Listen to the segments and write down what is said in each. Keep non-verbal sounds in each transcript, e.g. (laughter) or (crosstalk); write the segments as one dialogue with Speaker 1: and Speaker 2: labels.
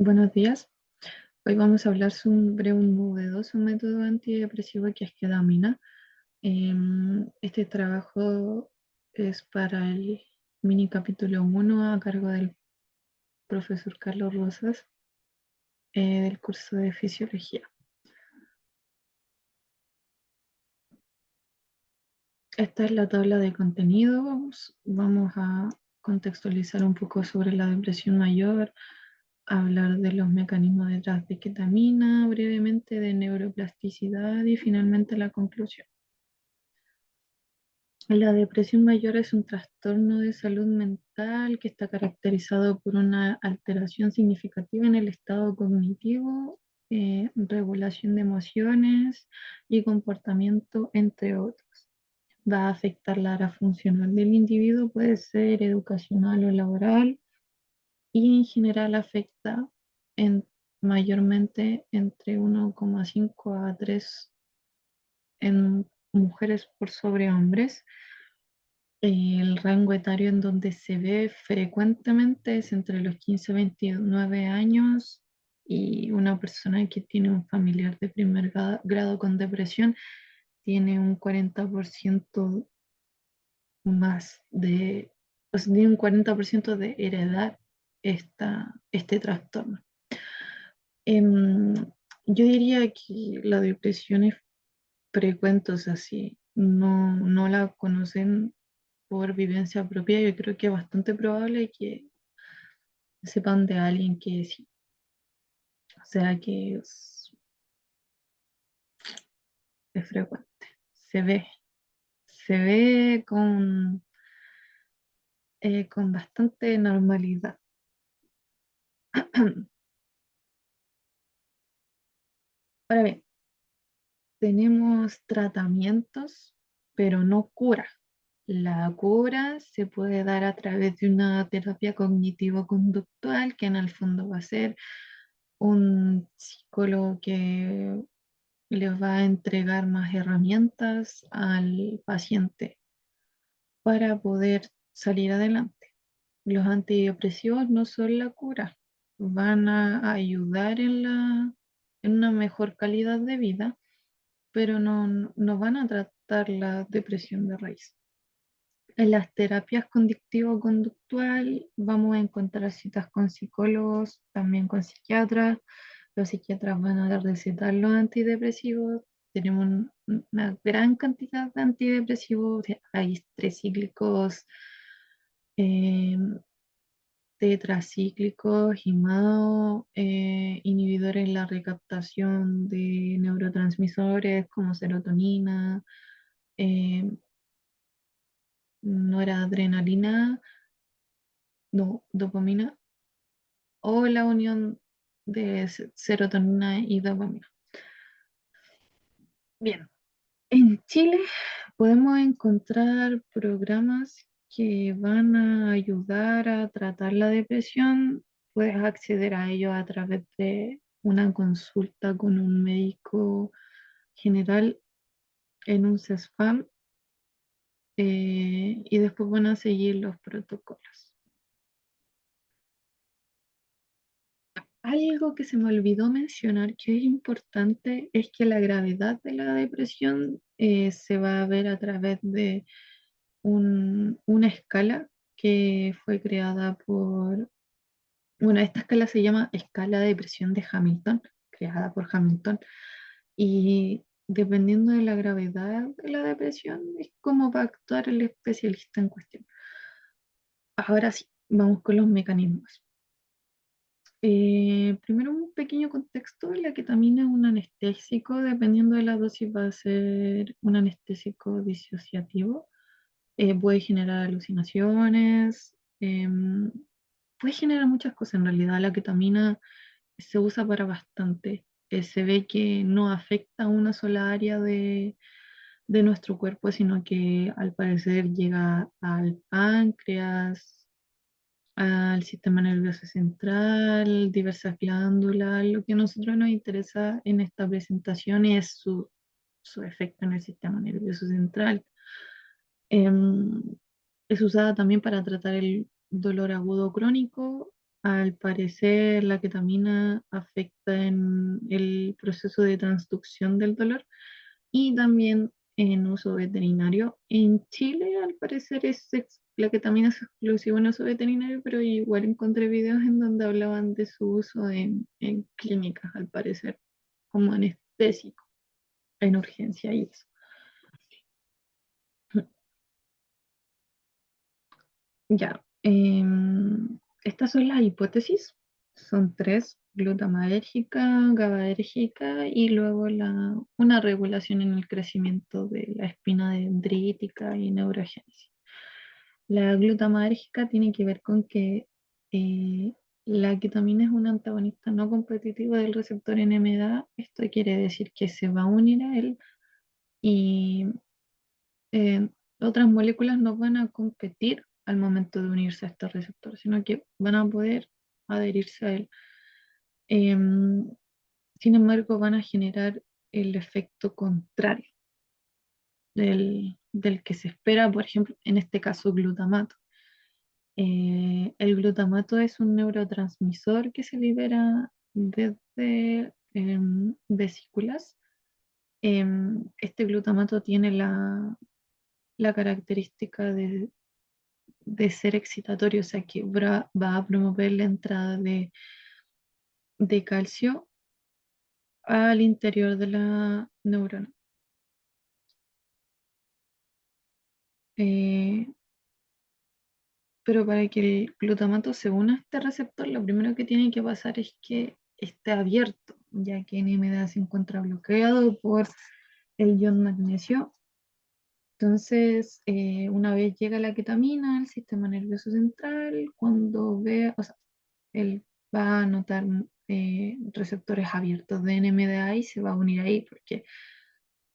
Speaker 1: Buenos días. Hoy vamos a hablar sobre un novedoso método antidepresivo que es ketamina. Em, este trabajo es para el mini capítulo 1 a cargo del profesor Carlos Rosas eh, del curso de fisiología. Esta es la tabla de contenidos. Vamos a contextualizar un poco sobre la depresión mayor, hablar de los mecanismos detrás de ketamina, brevemente de neuroplasticidad y finalmente la conclusión. La depresión mayor es un trastorno de salud mental que está caracterizado por una alteración significativa en el estado cognitivo, eh, regulación de emociones y comportamiento, entre otros. Va a afectar la área funcional del individuo, puede ser educacional o laboral, y en general afecta en, mayormente entre 1,5 a 3 en mujeres por sobre hombres. El rango etario en donde se ve frecuentemente es entre los 15 y 29 años y una persona que tiene un familiar de primer grado con depresión tiene un 40% más de, o sea, tiene un 40% de heredad este trastorno. Em, yo diría que la depresión es frecuente, o sea, si no, no la conocen por vivencia propia, yo creo que es bastante probable que sepan de alguien que sí. O sea que es, es frecuente. Se ve. Se ve con, eh, con bastante normalidad. (clears throat) Ahora bien, tenemos tratamientos, pero no cura. La cura se puede dar a través de una terapia cognitivo-conductual, que en el fondo va a ser un psicólogo que les va a entregar más herramientas al paciente para poder salir adelante. Los antidepresivos no son la cura, van a ayudar en, la, en una mejor calidad de vida, pero no, no van a tratar la depresión de raíz. En las terapias conductivo-conductual vamos a encontrar citas con psicólogos, también con psiquiatras. Los psiquiatras van a recetar los antidepresivos. Tenemos una gran cantidad de antidepresivos, hay tres cíclicos, eh, tetracíclicos, GIMAO, eh, inhibidores en la recaptación de neurotransmisores como serotonina, eh, noradrenalina, no, dopamina, o la unión de serotonina y dopamina. Bien, en Chile podemos encontrar programas que van a ayudar a tratar la depresión, puedes acceder a ello a través de una consulta con un médico general en un CESFAM eh, y después van a seguir los protocolos. Algo que se me olvidó mencionar que es importante es que la gravedad de la depresión eh, se va a ver a través de una escala que fue creada por, bueno, esta escala se llama escala de depresión de Hamilton, creada por Hamilton, y dependiendo de la gravedad de la depresión es como va a actuar el especialista en cuestión. Ahora sí, vamos con los mecanismos. Eh, primero un pequeño contexto, la ketamina es un anestésico, dependiendo de la dosis va a ser un anestésico disociativo eh, puede generar alucinaciones, em, puede generar muchas cosas. En realidad la ketamina se usa para bastante. Eh, se ve que no afecta a una sola área de, de nuestro cuerpo, sino que al parecer llega al páncreas, al sistema nervioso central, diversas glándulas. Lo que a nosotros nos interesa en esta presentación es su, su efecto en el sistema nervioso central. Em, es usada también para tratar el dolor agudo crónico Al parecer, la ketamina afecta en el proceso de transducción del dolor y también en uso veterinario. En Chile, al parecer, es la ketamina es exclusiva en uso veterinario, pero igual encontré videos en donde hablaban de su uso en, en clínicas, al parecer, como anestésico, en urgencia y eso. Ya, em, estas son las hipótesis. Son tres, glutamadérgica, GABAérgica y luego la, una regulación en el crecimiento de la espina dendrítica y neurogénesis. La glutamadérgica tiene que ver con que eh, la ketamina es un antagonista no competitivo del receptor NMDA. Esto quiere decir que se va a unir a él y eh, otras moléculas no van a competir al momento de unirse a este receptor, sino que van a poder adherirse a él. Em, sin embargo, van a generar el efecto contrario del, del que se espera, por ejemplo, en este caso, glutamato. Eh, el glutamato es un neurotransmisor que se libera desde em, vesículas. Em, este glutamato tiene la, la característica de, de ser excitatorio, o sea que va, a promover la entrada de, de calcio al interior de la neurona. Eh, pero para que el glutamato se una a este receptor, lo primero que tiene que pasar es que esté abierto, ya que NMDA se encuentra bloqueado por el ion magnesio. Entonces, eh, una vez llega la ketamina al sistema nervioso central, cuando ve, o sea, él va a notar eh, receptores abiertos de NMDA y se va a unir ahí, porque,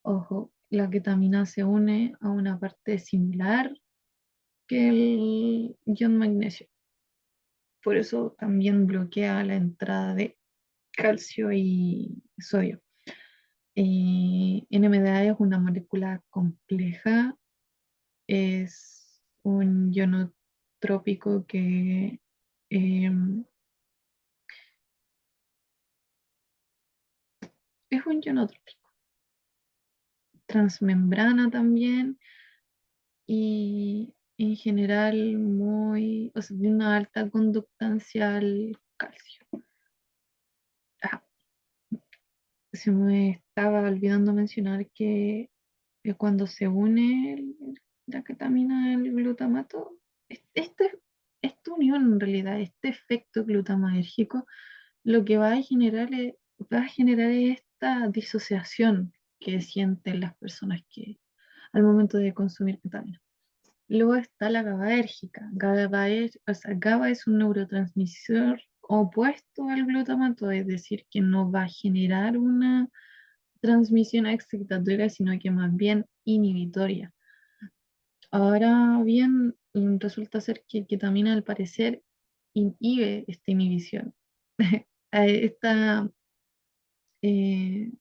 Speaker 1: ojo, la ketamina se une a una parte similar que el ion magnesio. Por eso también bloquea la entrada de calcio y sodio. Eh, NMDA es una molécula compleja, es un ionotrópico que eh, es un ionotrópico, transmembrana también y en general muy, o sea, de una alta conductancia al calcio. Se me estaba olvidando mencionar que, cuando se une el- la ketamina al glutamato, es- este, esta unión en realidad, este efecto glutamadérgico, lo que va a generar es, va a generar esta disociación que sienten las personas que al momento de consumir ketamina. Luego está la GABAérgica. GABA es, GABA es un neurotransmisor opuesto al glutamato, es decir, que no va a generar una transmisión excitatoria, sino que más bien inhibitoria. Ahora bien, mm, resulta ser que ketamina al parecer inhibe esta inhibición. (laughs) Esta eh,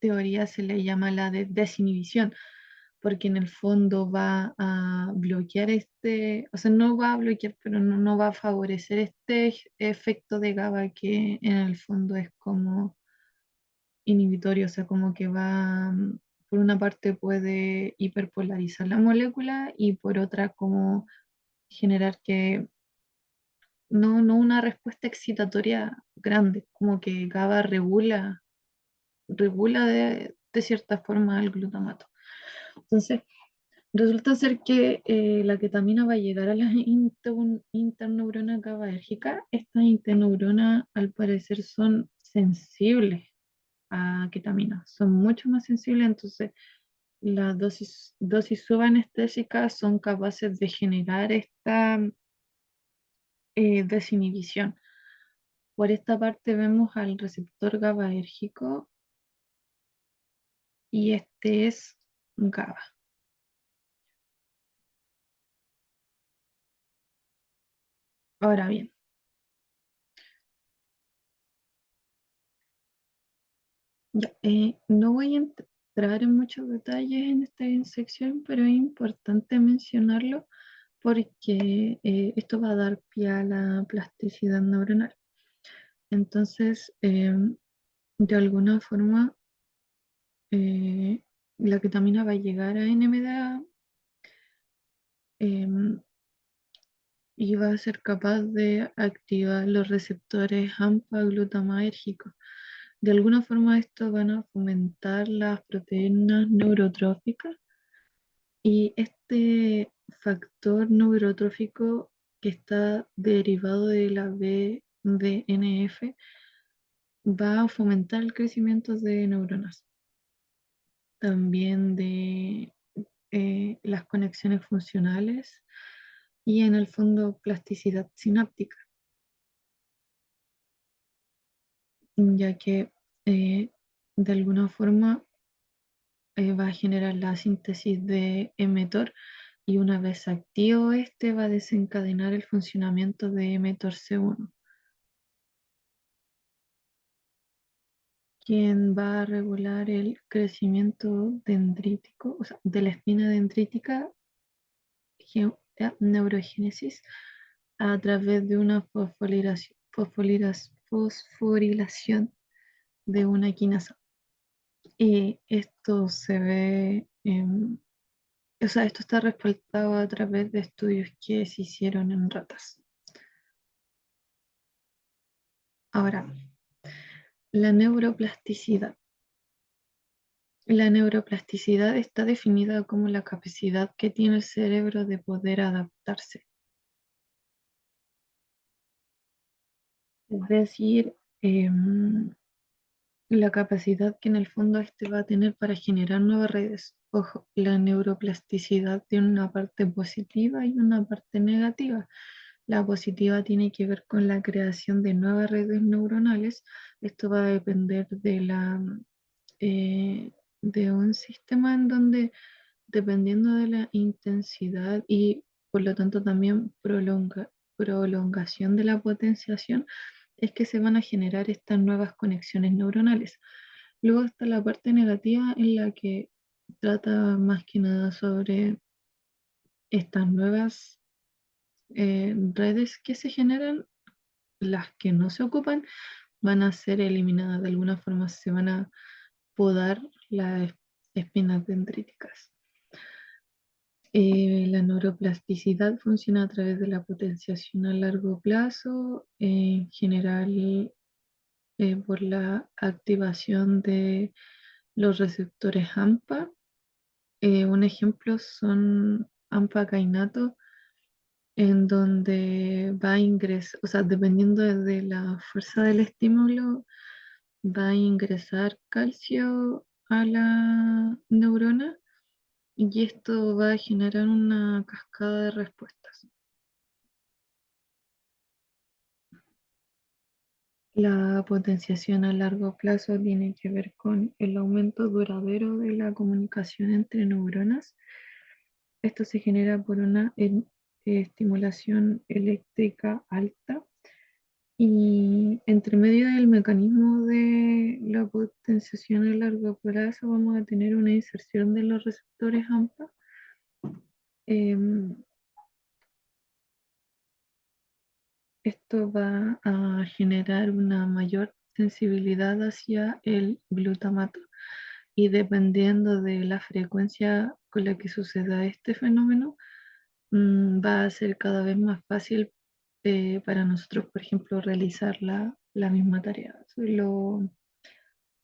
Speaker 1: teoría se le llama la de desinhibición, porque en el fondo va a bloquear este, o sea, no va a bloquear, pero no, no va a favorecer este efecto de GABA que en el fondo es como inhibitorio, o sea, como que va, mm, por una parte puede hiperpolarizar la molécula y por otra como generar que no, no una respuesta excitatoria grande, como que GABA regula, regula de, de cierta forma el glutamato. Entonces, resulta ser que eh, la ketamina va a llegar a las (laughs) inter- interneuronas GABAérgicas. Estas interneuronas al parecer son sensibles a ketamina, son mucho más sensibles, entonces las dosis, dosis subanestésicas son capaces de generar esta eh, desinhibición. Por esta parte vemos al receptor GABAérgico y este es Ahora bien, eh, no voy a entrar en muchos detalles en esta sección, pero es importante mencionarlo porque eh, esto va a dar pie a la plasticidad neuronal. Entonces, em, de alguna forma, eh, la ketamina va a llegar a NMDA em, y va a ser capaz de activar los receptores AMPA glutamatérgicos. De alguna forma esto van a fomentar las proteínas neurotróficas y este factor neurotrófico que está derivado de la BDNF va a fomentar el crecimiento de neuronas, también de eh, las conexiones funcionales y en el fondo plasticidad sináptica, ya que eh, de alguna forma eh, va a generar la síntesis de mTOR y una vez activo este va a desencadenar el funcionamiento de mTORC1, quien va a regular el crecimiento dendrítico, o sea, de la espina dendrítica neurogénesis a través de una fosforilación de una quinasa. Y esto se ve, o sea, esto está respaldado a través de estudios que se hicieron en ratas. Ahora, la neuroplasticidad. La neuroplasticidad está definida como la capacidad que tiene el cerebro de poder adaptarse. Es decir, em, la capacidad que en el fondo este va a tener para generar nuevas redes. Ojo, la neuroplasticidad tiene una parte positiva y una parte negativa. La positiva tiene que ver con la creación de nuevas redes neuronales. Esto va a depender de la eh, de un sistema en donde, dependiendo de la intensidad y por lo tanto también prolonga, prolongación de la potenciación, es que se van a generar estas nuevas conexiones neuronales. Luego está la parte negativa en la que trata más que nada sobre estas nuevas eh, redes que se generan, las que no se ocupan, van a ser eliminadas de alguna forma, se van a podar las espinas dendríticas. Eh, la neuroplasticidad funciona a través de la potenciación a largo plazo, en general eh, por la activación de los receptores AMPA. Un ejemplo son AMPA cainato, en donde va a ingresar, o sea, dependiendo de la fuerza del estímulo, va a ingresar calcio a la neurona y esto va a generar una cascada de respuestas. La potenciación a largo plazo tiene que ver con el aumento duradero de la comunicación entre neuronas. Esto se genera por una estimulación eléctrica alta y entre medio del mecanismo de la potenciación a largo plazo vamos a tener una inserción de los receptores AMPA. Em, esto va a generar una mayor sensibilidad hacia el glutamato y dependiendo de la frecuencia con la que suceda este fenómeno, mm, va a ser cada vez más fácil eh, para nosotros, por ejemplo, realizar la, misma tarea, lo,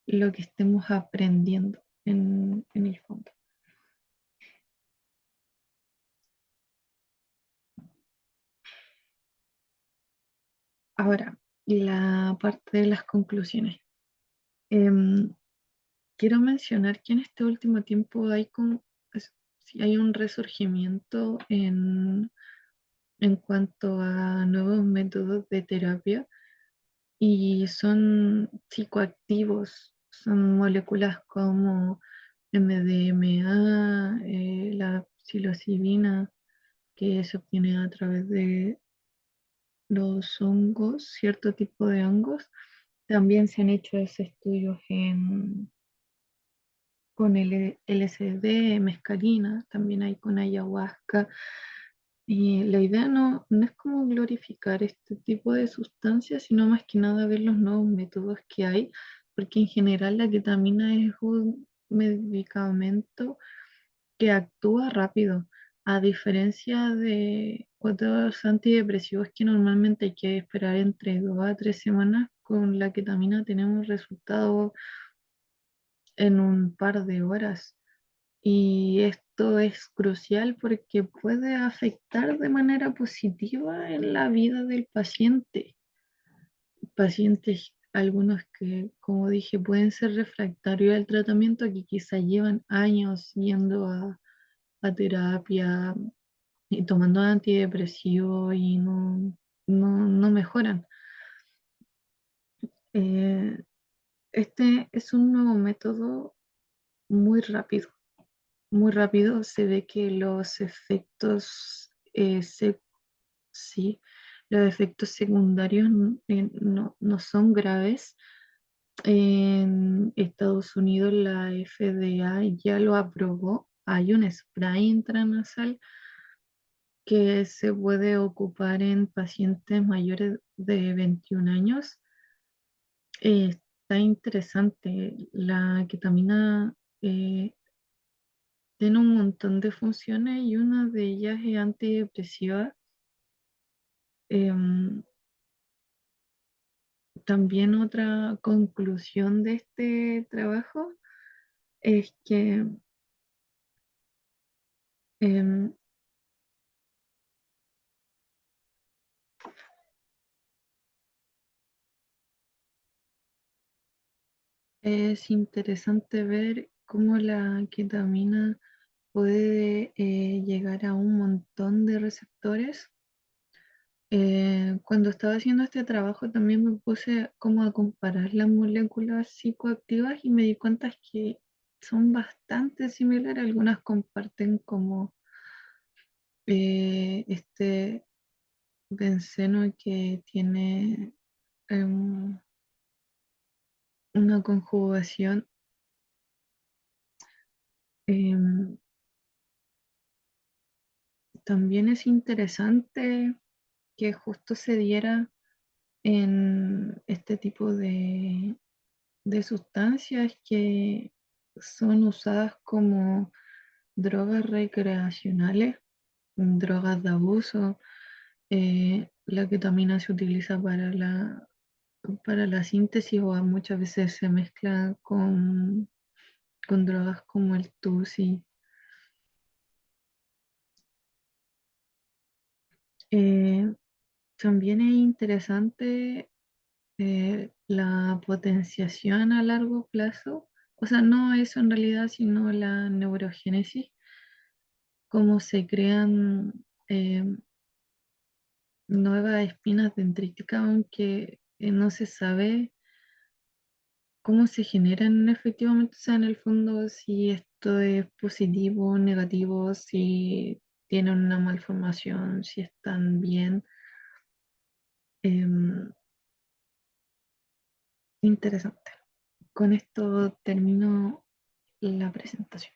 Speaker 1: lo que estemos aprendiendo en, en el fondo. Ahora, la parte de las conclusiones. Em, quiero mencionar que en este último tiempo hay, con, hay un resurgimiento en en cuanto a nuevos métodos de terapia y son psicoactivos, son moléculas como MDMA, eh, la psilocibina, que se obtiene a través de los hongos, cierto tipo de hongos. También se han hecho estudios en, con el LSD, mescalina, también hay con ayahuasca, Y la idea no, no es como glorificar este tipo de sustancias, sino más que nada ver los nuevos métodos que hay, porque en general la ketamina es un medicamento que actúa rápido, a diferencia de otros antidepresivos que normalmente hay que esperar entre dos a tres semanas, con la ketamina tenemos resultados en un par de horas. Y esto es crucial porque puede afectar de manera positiva en la vida del paciente. Pacientes, algunos que, como dije, pueden ser refractarios al tratamiento, que quizá llevan años yendo a, a terapia y tomando antidepresivos y no, no, no mejoran. Eh, este es un nuevo método muy rápido muy rápido se ve que los efectos, eh, sí, los efectos secundarios eh, no, no, son graves. En Estados Unidos la FDA ya lo aprobó. Hay un spray intranasal que se puede ocupar en pacientes mayores de 21 años. Está interesante. La ketamina eh, tiene un montón de funciones y una de ellas es antidepresiva. Em, también otra conclusión de este trabajo es que em, es interesante ver cómo la ketamina puede eh, llegar a un montón de receptores. Eh, cuando estaba haciendo este trabajo también me puse como a comparar las moléculas psicoactivas y me di cuenta que son bastante similares. Algunas comparten como eh, este benceno que tiene em, una conjugación em, también es interesante que justo se diera en este tipo de, sustancias que son usadas como drogas recreacionales, drogas de abuso. Eh, la ketamina se utiliza para la, para la síntesis o muchas veces se mezcla con, con drogas como el TUSI. Eh, también es interesante eh, la potenciación a largo plazo, o sea, no eso en realidad, sino la neurogénesis, cómo se crean eh, nuevas espinas dendríticas, aunque no se sabe cómo se generan efectivamente, o sea, en el fondo, si esto es positivo negativo, si tienen una malformación, si están bien. Em, interesante. Con esto termino la presentación.